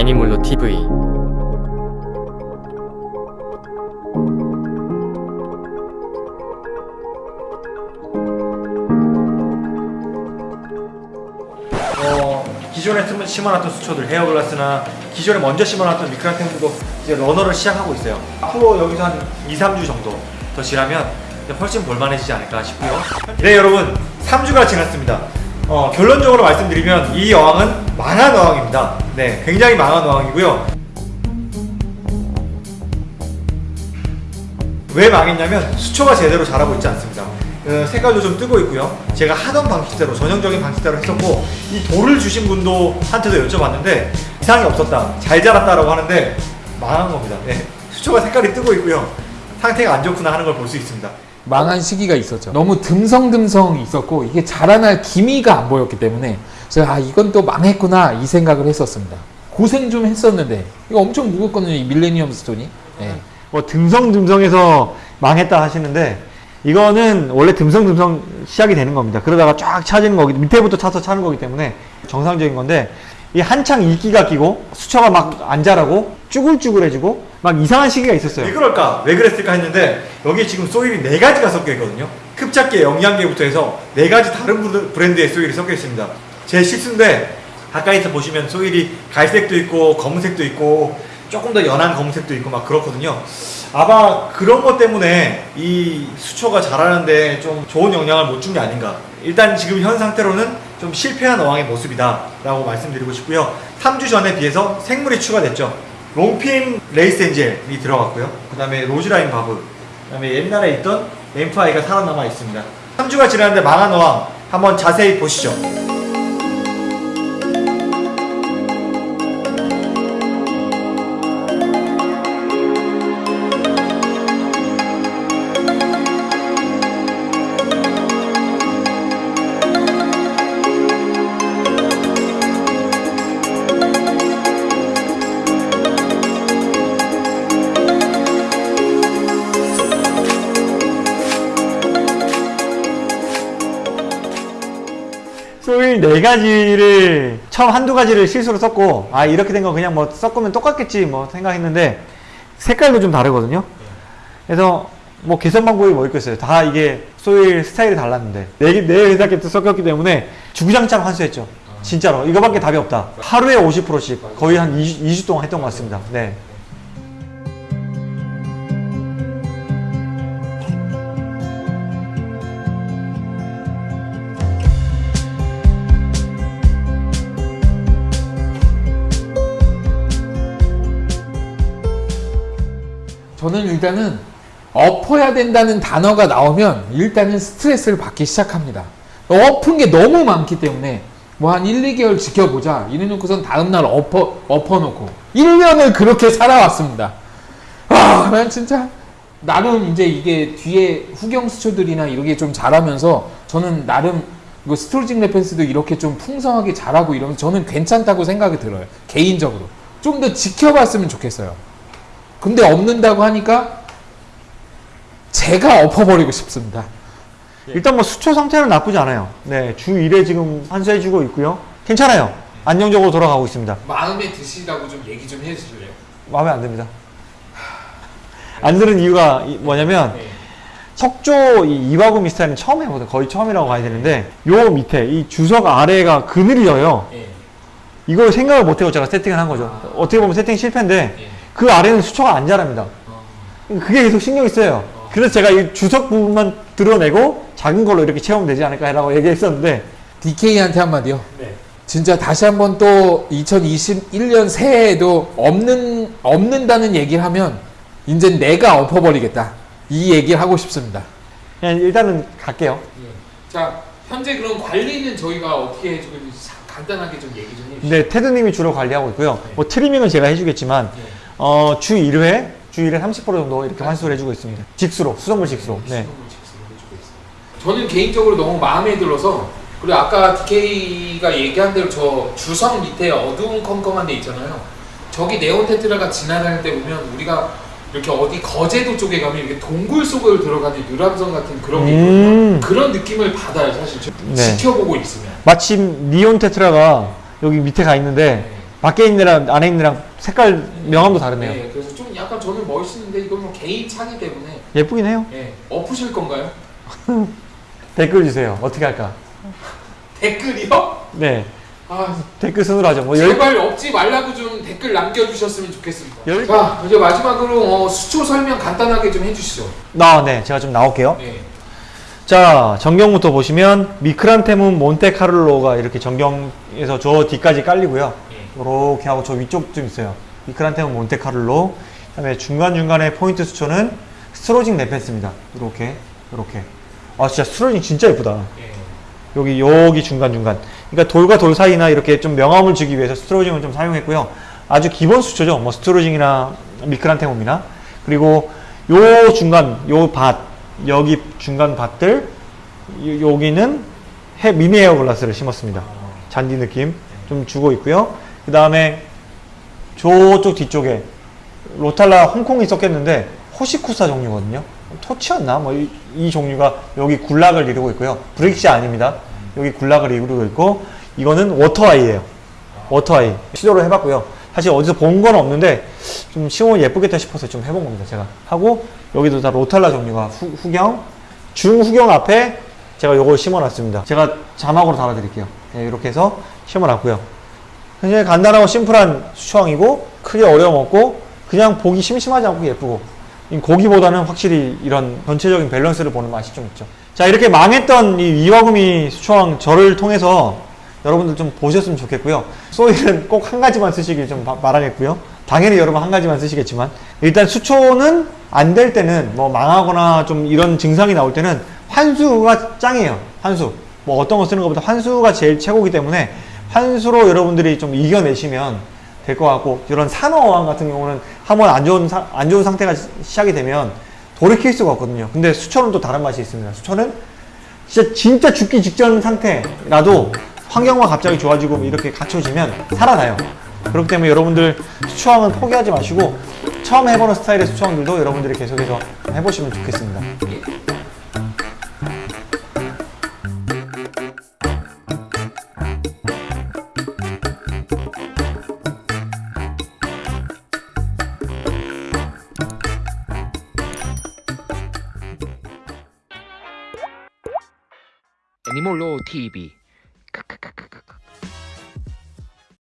애니몰로 TV 어, 기존에 심- 심어놨던 수초들 헤어글라스나 기존에 먼저 심어놨던 미크라탱도 이제 러너를 시작하고 있어요. 앞으로 여기서 한 2, 3주 정도 더 지나면 훨씬 볼만해지지 않을까 싶고요. 네 여러분 3주가 지났습니다. 어, 결론적으로 말씀드리면 이 어항은 망한 어항입니다. 네, 굉장히 망한 어항이고요. 왜 망했냐면 수초가 제대로 자라고 있지 않습니다. 그 색깔도 좀 뜨고 있고요. 제가 하던 방식대로 전형적인 방식대로 했었고 이 돌을 주신 분도 한테도 여쭤봤는데 이상이 없었다, 잘 자랐다라고 하는데 망한 겁니다. 네. 수초가 색깔이 뜨고 있고요. 상태가 안 좋구나 하는 걸 볼 수 있습니다. 망한 시기가 있었죠. 너무 듬성듬성 있었고 이게 자라날 기미가 안 보였기 때문에 제가 아 이건 또 망했구나 이 생각을 했었습니다. 고생 좀 했었는데 이거 엄청 무겁거든요. 이 밀레니엄 스톤이. 네. 뭐 듬성듬성해서 망했다 하시는데 이거는 원래 듬성듬성 시작이 되는 겁니다. 그러다가 쫙 차지는 거기 밑에부터 차서 차는 거기 때문에 정상적인 건데 이 한창 이끼가 끼고 수초가 막 안 자라고 쭈글쭈글해지고 막 이상한 시기가 있었어요. 왜 그럴까? 왜 그랬을까 했는데 여기 지금 소일이 네 가지가 섞여 있거든요. 흡착계, 영양계부터 해서 네 가지 다른 브랜드의 soil이 섞여 있습니다. 제 실수인데 가까이서 보시면 soil이 갈색도 있고 검은색도 있고 조금 더 연한 검은색도 있고 막 그렇거든요. 아마 그런 것 때문에 이 수초가 자라는데 좀 좋은 영향을 못 준 게 아닌가. 일단 지금 현 상태로는 좀 실패한 어항의 모습이다 라고 말씀드리고 싶고요. 3주 전에 비해서 생물이 추가됐죠. long fin lace angel이 들어갔고요. 그 다음에 roseline barb, 그 다음에 옛날에 있던 엠프아이가 살아남아 있습니다. 3주가 지났는데 망한 어항 한번 자세히 보시죠. 소일 네 가지를 처음 한두 가지를 실수로 썼고 아 이렇게 된 거 그냥 뭐 섞으면 똑같겠지 뭐 생각했는데 색깔도 좀 다르거든요. 그래서 뭐 개선 방법이 뭐 있겠어요. 다 이게 소일 스타일이 달랐는데 네, 네 회사께 또 섞였기 때문에 주구장창 환수했죠. 진짜로 이거밖에 답이 없다. 하루에 50%씩 거의 한 2주, 2주 동안 했던 것 같습니다. 네. 저는 일단은 엎어야 된다는 단어가 나오면 일단은 스트레스를 받기 시작합니다. 엎은 게 너무 많기 때문에 뭐 한 1, 2개월 지켜보자 이래놓고선 다음날 엎어, 엎어놓고 1년을 그렇게 살아왔습니다. 아, 난 진짜 나름 이제 이게 뒤에 후경 수초들이나 이렇게 좀 자라면서 저는 나름 이거 스토리징 레펜스도 이렇게 좀 풍성하게 자라고 이러면 저는 괜찮다고 생각이 들어요. 개인적으로. 좀 더 지켜봤으면 좋겠어요. 근데 없는다고 하니까 제가 엎어버리고 싶습니다. 일단 뭐 수초 상태는 나쁘지 않아요. 네, 주 1회 지금 환수해주고 있고요. 괜찮아요. 안정적으로 돌아가고 있습니다. 마음에 드시다고 좀 얘기 좀 해주실래요? 마음에 안 듭니다. 안 드는 이유가 이- 뭐냐면 네. 석조 이 이화구 미스타일은 처음 해보거든. 거의 처음이라고 봐야 되는데 요 밑에 이 주석 아래가 그늘져요. 예. 이걸 생각을 못하고 제가 세팅을 한 거죠. 어떻게 보면 세팅 실패인데 예. 그 아래는 수초가 안 자랍니다. 그게 계속 신경이 쓰여요. 그래서 제가 이 주석 부분만 드러내고 작은 걸로 이렇게 채우면 되지 않을까라고 얘기했었는데 DK한테 한마디요. 네. 진짜 다시 한번 또 2021년 새해에도 없는 없는다는 얘기를 하면 이제 내가 엎어버리겠다. 이 얘기를 하고 싶습니다. 그냥 일단은 갈게요. 자, 현재 그럼 관리는 저희가 어떻게 해주고 있는지 간단하게 좀 얘기 좀 해주시죠. 네, 테드님이 주로 관리하고 있고요. 네. 뭐 트리밍은 제가 해주겠지만 네. 어, 주 1회, 주 1회 30% 정도 이렇게 환수를 해주고 있습니다. 직수로, 수돗물 직수로. 네. 저는 개인적으로 너무 마음에 들어서 그리고 아까 DK가 얘기한 대로 저 주성 밑에 어두운 컴컴한 데 있잖아요. 저기 네온 테트라가 지나다닐 때 보면 우리가 이렇게 어디 거제도 쪽에 가면 이렇게 동굴 속을 들어가는 유람선 같은 그런. 음. 그런 느낌을 받아요, 사실. 저 네. 지켜보고 있으면. 마침 니온 테트라가 여기 밑에 가 있는데 밖에 있는 애랑 안에 있는 애랑 색깔 명암도 다르네요. 네, 그래서 좀 약간 저는 멋있는데 이건 뭐 개인 차기 때문에 예쁘긴 해요. 예, 엎으실 건가요? 댓글 주세요. 어떻게 할까? 댓글이요? 네. 아, 댓글 순으로 하죠. 뭐 열, 제발 엎지 말라고 좀 댓글 남겨주셨으면 좋겠습니다. 열- 자, 이제 마지막으로 어, 수초 설명 간단하게 좀 해주시죠. 나, 네. 제가 좀 나올게요. 네. 자, 전경부터 보시면 Micranthemum Monte Carlo가 이렇게 전경에서 저 뒤까지 깔리고요. 네. 이렇게 하고 저 위쪽 좀 있어요. Micranthemum Monte Carlo. 그 다음에 중간중간에 포인트 수초는 Staurogyne repens입니다. 이렇게, 이렇게. 아, 진짜 Staurogyne 진짜 예쁘다. 네. 여기 여기 중간 중간. 그러니까 돌과 돌 사이나 이렇게 좀 명암을 주기 위해서 Staurogyne을 좀 사용했고요. 아주 기본 수초죠. 뭐 Staurogyne이나 Micranthemum이나 그리고 요 중간 요 밭 여기 중간 밭들 요- 여기는 해 미니 에어 글라스를 심었습니다. 잔디 느낌 좀 주고 있고요. 그 다음에 저쪽 뒤쪽에 로탈라 홍콩이 섞였는데 호시쿠사 종류거든요. 토치였나? 뭐이 종류가 여기 군락을 이루고 있고요. 브릭시 아닙니다. 여기 군락을 이루고 있고 이거는 워터아이예요. 워터아이 시도를 해봤고요. 사실 어디서 본 건 없는데 좀 심으면 예쁘겠다 싶어서 좀 해본 겁니다. 제가 하고 여기도 다 로탈라 종류가 후, 후경 중후경 앞에 제가 요걸 심어놨습니다. 제가 자막으로 달아드릴게요. 네, 이렇게 해서 심어놨고요. 굉장히 간단하고 심플한 수초왕이고 크게 어려움 없고 그냥 보기 심심하지 않고 예쁘고 이 고기보다는 확실히 이런 전체적인 밸런스를 보는 맛이 좀 있죠. 자 이렇게 망했던 이 이와구미 수초왕 저를 통해서 여러분들 좀 보셨으면 좋겠고요. 소일은 꼭 한 가지만 쓰시길 좀 바- 바라겠고요. 당연히 여러분 한 가지만 쓰시겠지만 일단 수초는 안 될 때는 뭐 망하거나 좀 이런 증상이 나올 때는 환수가 짱이에요. 환수. 뭐 어떤 거 쓰는 것보다 환수가 제일 최고이기 때문에 환수로 여러분들이 좀 이겨내시면 될 것 같고 이런 산어어항 같은 경우는 한번 안 좋은 사- 안 좋은 상태가 시- 시작이 되면 돌이킬 수가 없거든요. 근데 수초는 또 다른 맛이 있습니다. 수초는 진짜 진짜 죽기 직전 상태라도 환경만 갑자기 좋아지고 이렇게 갖춰지면 살아나요. 그렇기 때문에 여러분들 수초왕은 포기하지 마시고 처음 해보는 스타일의 수초왕들도 여러분들이 계속해서 해보시면 좋겠습니다. 애니몰로 TV